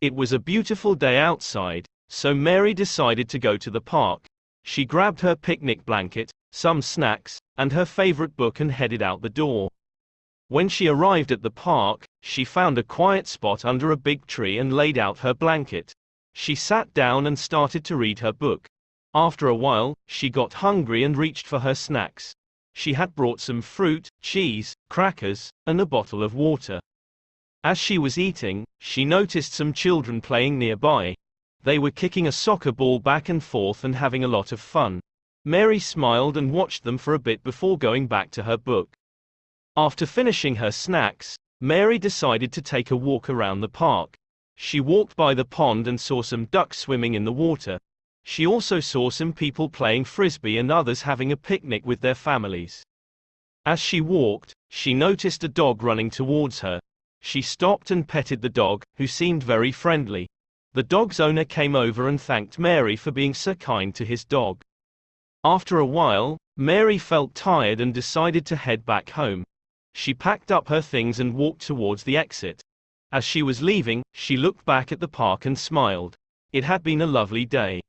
It was a beautiful day outside, so Mary decided to go to the park. She grabbed her picnic blanket, some snacks, and her favorite book and headed out the door. When she arrived at the park, she found a quiet spot under a big tree and laid out her blanket. She sat down and started to read her book. After a while, she got hungry and reached for her snacks. She had brought some fruit, cheese, crackers, and a bottle of water. As she was eating, she noticed some children playing nearby. They were kicking a soccer ball back and forth and having a lot of fun. Mary smiled and watched them for a bit before going back to her book. After finishing her snacks, Mary decided to take a walk around the park. She walked by the pond and saw some ducks swimming in the water. She also saw some people playing frisbee and others having a picnic with their families. As she walked, she noticed a dog running towards her. She stopped and petted the dog, who seemed very friendly. The dog's owner came over and thanked Mary for being so kind to his dog. After a while, Mary felt tired and decided to head back home. She packed up her things and walked towards the exit. As she was leaving, she looked back at the park and smiled. It had been a lovely day.